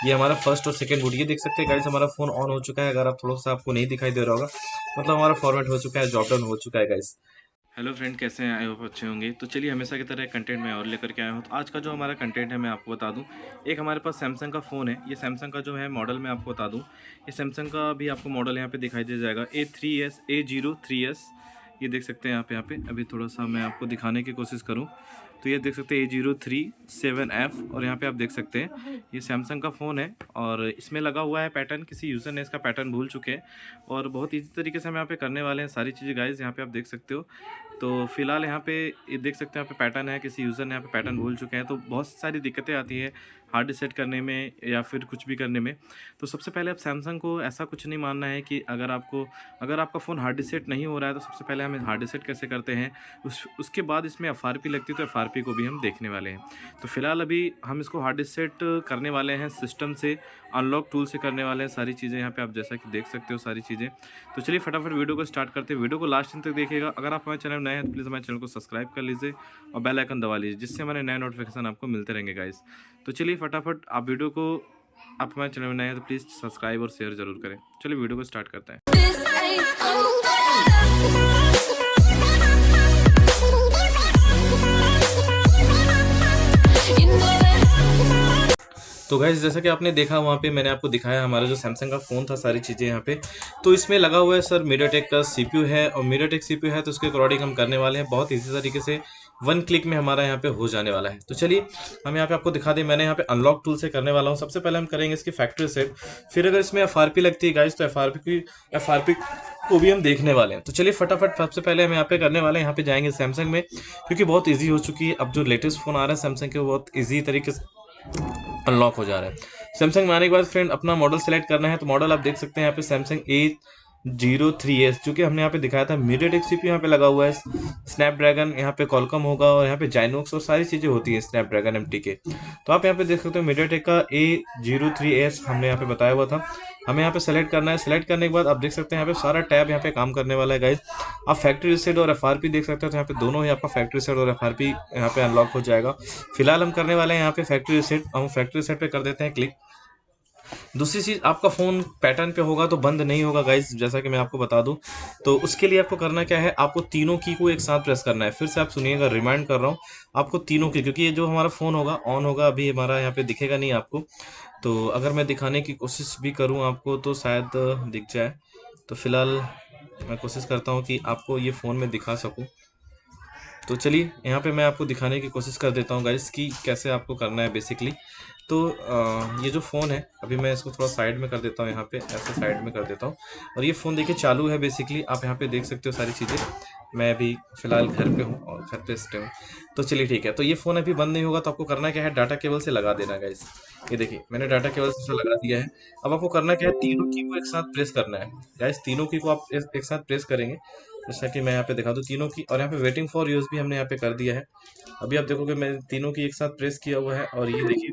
ये हमारा फ़र्स्ट और सेकंड बूट ये देख सकते हैं गाइस हमारा फ़ोन ऑन हो चुका है। अगर आप थोड़ा सा आपको नहीं दिखाई दे रहा होगा मतलब हमारा फॉर्मेट हो चुका है जॉब डाउन हो चुका है गाइस हेलो फ्रेंड कैसे हैं? आई होप अच्छे होंगे। तो चलिए, हमेशा की तरह कंटेंट मैं और लेकर के आया हूँ। तो आज का जो हमारा कंटेंट है, मैं आपको बता दूँ। एक हमारे पास सैमसंग का फ़ोन है। ये सैमसंग का जो है मॉडल मैं आपको बता दूँ। ये सैमसंग का भी आपको मॉडल यहाँ पे दिखाई दे जाएगा। A three S A zero three S ये देख सकते हैं यहाँ आप यहाँ पे। अभी थोड़ा सा मैं आपको दिखाने की कोशिश करूँ। तो ये देख सकते हैं A zero three seven F, और यहाँ पे आप देख सकते हैं, ये सैमसंग का फ़ोन है, और इसमें लगा हुआ है पैटर्न, किसी यूज़र ने इसका पैटर्न भूल चुके हैं, और बहुत ईजी तरीके से हम यहाँ पे करने वाले हैं सारी चीज़ें गाइज़ यहाँ पे आप देख सकते हो। तो फ़िलहाल यहाँ पे ये देख सकते हैं, यहाँ पे पैटर्न है, किसी यूज़र ने यहाँ पे पैटर्न भूल चुके हैं तो बहुत सारी दिक्कतें आती है हार्ड सेट करने में या फिर कुछ भी करने में। तो सबसे पहले आप सैमसंग को ऐसा कुछ नहीं मानना है कि अगर आपको, अगर आपका फ़ोन हार्ड सेट नहीं हो रहा है तो सबसे पहले हम हार्ड सेट कैसे करते हैं, उस, उसके बाद इसमें FRP लगती है तो FRP को भी हम देखने वाले हैं। तो फ़िलहाल अभी हम इसको हार्ड सेट करने वाले हैं, सिस्टम से, अनलॉक टूल से करने वाले हैं, सारी चीज़ें यहाँ पर आप जैसा कि देख सकते हो सारी चीज़ें। तो चलिए फटाफट वीडियो को स्टार्ट करते हैं। वीडियो को लास्ट तक देखिएगा। अगर आप हमारे चैनल नए हैं तो प्लीज़ हमारे चैनल को सब्सक्राइब कर लीजिए और बेल आइकन दबा लीजिए, जिससे हमारे नए नोटिफिकेशन आपको मिलते रहेंगे, गाइस। तो चलिए फटाफट, आप वीडियो को, आप हमारे चैनल में नए हैं तो प्लीज़ सब्सक्राइब और शेयर ज़रूर करें। चलिए वीडियो को स्टार्ट करते हैं. तो गाइज़ जैसा कि आपने देखा, वहाँ पे मैंने आपको दिखाया हमारा जो सैमसंग का फ़ोन था, सारी चीज़ें यहाँ पे। तो इसमें लगा हुआ है सर मीडियाटेक का सीपीयू है, और मीडियाटेक सीपीयू है तो उसके अकॉर्डिंग हम करने वाले हैं, बहुत इजी तरीके से। वन क्लिक में हमारा यहाँ पे हो जाने वाला है। तो चलिए, हम यहाँ पे आपको दिखा दें, मैंने यहाँ पे अनलॉक टूल से करने वाला हूँ। सबसे पहले हम करेंगे इसकी फैक्ट्री सेट फिर अगर इसमें एफआरपी लगती है गाइज़ तो एफआरपी की एफआरपी को भी हम देखने वाले हैं। तो चलिए, फटाफट सबसे पहले हम यहाँ पे करने वाले हैं। यहाँ पे जाएँगे सैमसंग में, क्योंकि बहुत ईजी हो चुकी है। अब जो लेटेस्ट फ़ोन आ रहा है सैमसंग के बहुत ईजी तरीके से अनलॉक हो जा रहा है। सैमसंग में आने के बाद फ्रेंड अपना मॉडल सेलेक्ट करना है। तो मॉडल आप देख सकते हैं यहाँ पे Samsung A zero three S जो कि हमने यहाँ पे दिखाया था मीडियाटेक सीपी यहाँ पे लगा हुआ है स्नैपड्रैगन यहाँ पे कॉलकम होगा और यहाँ पे जाइनोक्स और सारी चीज़ें होती हैं स्नैपड्रैगन एम के तो आप यहाँ पे देख सकते हो मीडियाटेक का ए ज़ीरो थ्री एस हमने यहाँ पे बताया हुआ था हमें यहाँ पे सेलेक्ट करना है सेलेक्ट करने के बाद आप देख सकते हैं यहाँ पे सारा टैब यहाँ पे काम करने वाला है गाइज़ आप फैक्ट्री रिसेट और FRP देख सकते हो तो यहाँ पे दोनों ही आपका फैक्ट्री रिसेट और एफ़ यहाँ पे अनलॉक हो जाएगा फ़िलहाल हम करने वाले हैं यहाँ पे फैक्ट्री रिसेट हम फैक्ट्री रिसेट पे कर देते हैं क्लिक दूसरी चीज़, आपका फ़ोन पैटर्न पे होगा तो बंद नहीं होगा गाइज़ जैसा कि मैं आपको बता दूँ। तो उसके लिए आपको करना क्या है, आपको तीनों की को एक साथ प्रेस करना है। फिर से आप सुनिएगा रिमाइंड कर रहा हूँ, आपको तीनों की, क्योंकि ये जो हमारा फ़ोन होगा ऑन होगा, अभी हमारा यहाँ पे दिखेगा नहीं आपको। तो अगर मैं दिखाने की कोशिश भी करूँ आपको तो शायद दिख जाए। तो फ़िलहाल मैं कोशिश करता हूँ कि आपको ये फ़ोन में दिखा सकूँ। तो चलिए, यहाँ पे मैं आपको दिखाने की कोशिश कर देता हूँ गाइस कि कैसे आपको करना है बेसिकली तो आ, ये जो फ़ोन है अभी मैं इसको थोड़ा साइड में कर देता हूँ यहाँ पे ऐसे साइड में कर देता हूँ। और ये फ़ोन देखिए चालू है बेसिकली आप यहाँ पे देख सकते हो सारी चीज़ें। मैं अभी फ़िलहाल घर पे हूँ और घर पे स्टे हूँ। तो चलिए ठीक है तो ये फ़ोन अभी बंद नहीं होगा तो आपको करना क्या है डाटा केबल से लगा देना गाइस ये देखिए मैंने डाटा केबल से लगा दिया है। अब आपको करना क्या है तीनों की को एक साथ प्रेस करना है। गाइस तीनों की को आप एक साथ प्रेस करेंगे। जैसा कि मैं यहाँ पे दिखा दूँ तीनों की और यहाँ पे वेटिंग फॉर यूज़ भी हमने यहाँ पे कर दिया है। अभी आप देखोगे मैं तीनों की एक साथ प्रेस किया हुआ है और ये देखिए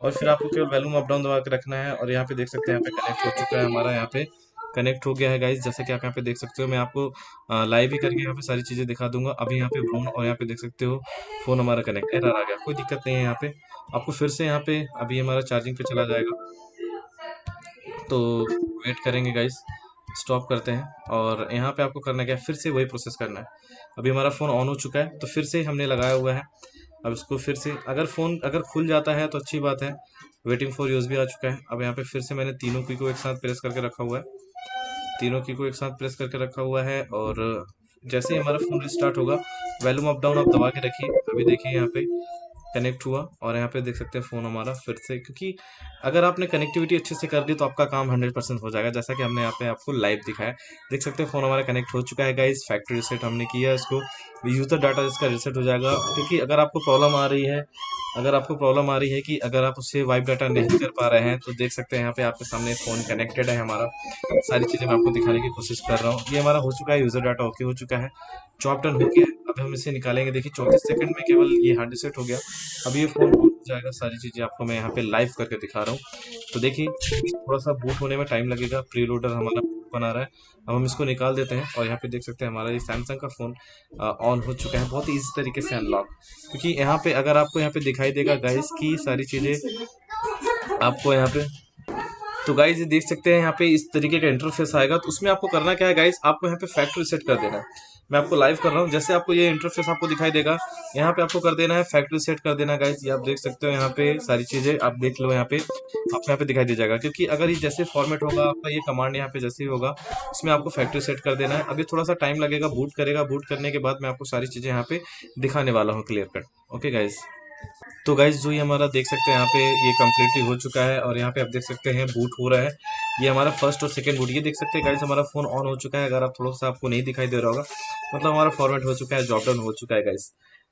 और फिर आपको केवल वैल्यूम अप डाउन दबा के रखना है और यहाँ पे देख सकते हैं यहाँ पे कनेक्ट हो चुका है हमारा यहाँ पे। कनेक्ट हो गया है गाइज़ जैसे कि आप यहाँ पे देख सकते हो, मैं आपको लाइव ही करके यहाँ पे सारी चीज़ें दिखा दूँगा। अभी यहाँ पे फ़ोन और यहाँ पे देख सकते हो फ़ोन हमारा कनेक्ट एरर आ गया, कोई दिक्कत नहीं है यहाँ पे। आपको फिर से यहाँ पे, अभी हमारा चार्जिंग पे चला जाएगा। तो वेट करेंगे गाइज़ स्टॉप करते हैं और यहाँ पे आपको करना क्या है? फिर से वही प्रोसेस करना है। अभी हमारा फ़ोन ऑन हो चुका है तो फिर से हमने लगाया हुआ है। अब इसको फिर से, अगर फ़ोन अगर खुल जाता है तो अच्छी बात है। वेटिंग फॉर यूज़ भी आ चुका है। अब यहाँ पे फिर से मैंने तीनों की को एक साथ प्रेस करके रखा हुआ है। तीनों की को एक साथ प्रेस करके रखा हुआ है और जैसे ही हमारा फ़ोन रिस्टार्ट होगा वैल्यूम अप डाउन आप दबा के रखिए। अभी देखिए यहाँ पे। कनेक्ट हुआ और यहाँ पे देख सकते हैं फ़ोन हमारा फिर से, क्योंकि अगर आपने कनेक्टिविटी अच्छे से कर दी तो आपका काम हंड्रेड परसेंट हो जाएगा। जैसा कि हमने यहाँ पे आपको लाइव दिखाया। देख सकते हैं फ़ोन हमारा कनेक्ट हो चुका है गाइस फैक्ट्री रिसेट हमने किया इसको। यूज़र डाटा इसका रिसेट हो जाएगा, क्योंकि अगर आपको प्रॉब्लम आ रही है, अगर आपको प्रॉब्लम आ रही है कि अगर आप उससे वाइप डाटा नहीं कर पा रहे हैं तो देख सकते हैं यहाँ पे आपके सामने फ़ोन कनेक्टेड है हमारा। सारी चीज़ें मैं आपको दिखाने की कोशिश कर रहा हूँ। ये हमारा हो चुका है यूज़र डाटा ओके हो चुका है। चॉप डन हो गया अब हम इसे निकालेंगे। देखिए, चौंतीस सेकंड में केवल ये हार्ड रिसेट हो गया। अभी ये फ़ोन हो जाएगा, सारी चीज़ें आपको मैं यहाँ पे लाइव करके दिखा रहा हूँ। तो देखिए थोड़ा सा बूट होने में टाइम लगेगा। प्री लोडर हमारा बना रहा है। अब हम इसको निकाल देते हैं और यहाँ पे देख सकते हैं हमारा ये सैमसंग का फ़ोन ऑन हो चुका है। बहुत ईजी तरीके से अनलॉक क्योंकि यहाँ पे अगर आपको यहाँ पे दिखाई देगा गाइस की सारी चीज़ें आपको यहाँ पे तो गाइज़ ये देख सकते हैं यहाँ पे इस तरीके का इंटरफेस आएगा। तो उसमें आपको करना क्या है गाइज़ आपको यहाँ पे फैक्ट्री सेट कर देना है। मैं आपको लाइव कर रहा हूँ। जैसे आपको ये इंटरफेस आपको दिखाई देगा, यहाँ पे आपको कर देना है फैक्ट्री सेट कर देना गाइस ये आप देख सकते हो, यहाँ पे सारी चीज़ें आप देख लो, यहाँ पे आपको यहाँ पे दिखाई दे जाएगा। क्योंकि अगर ये जैसे फॉर्मेट होगा, आपका ये कमांड यहाँ पे जैसे ही होगा इसमें आपको फैक्ट्री सेट कर देना है। अभी थोड़ा सा टाइम लगेगा बूट करेगा। बूट करने के बाद मैं आपको सारी चीज़ें यहाँ पे दिखाने वाला हूँ क्लियर कट ओके गाइज़ तो गाइज़ जो ये हमारा देख सकते हैं, यहाँ पे ये कम्प्लीटली हो चुका है और यहाँ पे आप देख सकते हैं बूट हो रहा है। ये हमारा फ़र्स्ट और सेकंड बूट ये देख सकते हैं गाइज़ हमारा फ़ोन ऑन हो चुका है। अगर आप थोड़ा सा आपको नहीं दिखाई दे रहा होगा मतलब हमारा फॉर्मेट हो चुका है जॉब डाउन हो चुका है गाइज़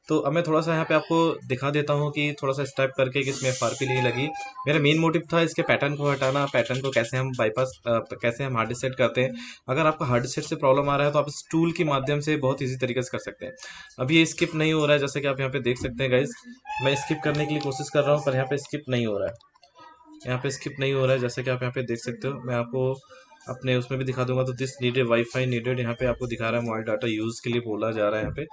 तो अब मैं थोड़ा सा यहाँ पे आपको दिखा देता हूँ कि थोड़ा सा स्टेप करके कि इसमें एफ़ नहीं लगी। मेरा मेन मोटिव था इसके पैटर्न को हटाना पैटर्न को कैसे हम बाईपास कैसे हम हार्ड सेट करते हैं। अगर आपको हार्ड सेट से प्रॉब्लम आ रहा है तो आप इस टूल के माध्यम से बहुत ईजी तरीके से कर सकते हैं। अभी ये स्किप नहीं हो रहा है, जैसे कि आप यहाँ पे देख सकते हैं गाइज़ मैं स्किप करने के लिए कोशिश कर रहा हूँ, पर यहाँ पे स्किप नहीं हो रहा है। यहाँ पे स्किप नहीं हो रहा है, जैसे कि आप यहाँ पे देख सकते हो। मैं आपको अपने उसमें भी दिखा दूँगा तो दिस नीडेड वाईफाई नीडेड यहाँ पे आपको दिखा रहा है मोबाइल डाटा यूज़ के लिए बोला जा रहा है यहाँ पे।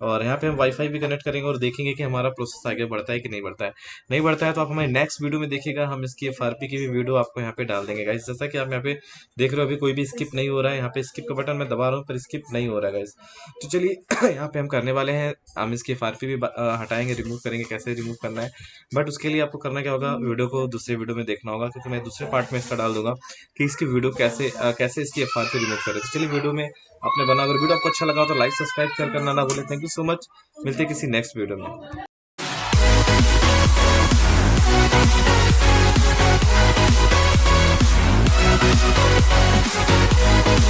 और यहाँ पे हम वाईफाई भी कनेक्ट करेंगे और देखेंगे कि हमारा प्रोसेस आगे बढ़ता है कि नहीं बढ़ता है। नहीं बढ़ता है तो आप हमारे नेक्स्ट वीडियो में देखिएगा, हम इसकी एफआरपी की भी वीडियो आपको यहाँ पे डाल देंगे। गाइस जैसा कि आप यहाँ पे देख रहे हो, अभी कोई भी स्किप नहीं हो रहा है। यहाँ पे स्किप का बटन मैं दबा रहा हूँ, पर स्किप नहीं हो रहा है गाइस तो चलिए, यहाँ पे हम करने वाले हैं। हम इसकी एफआरपी भी हटाएँगे रिमूव करेंगे, कैसे रिमूव करना है। बट उसके लिए आपको करना क्या होगा वीडियो को दूसरे वीडियो में देखना होगा, क्योंकि मैं दूसरे पार्ट में इसका डाल दूँगा कि इसकी वीडियो कैसे कैसे इसकी एफ़ रिमूव करें। तो चलिए वीडियो में आपने बना अगर वीडियो आपको अच्छा लगा तो लाइक सब्सक्राइब शेयर करना ना भूलें। थैंक यू सो मच मिलते किसी नेक्स्ट वीडियो में। Thank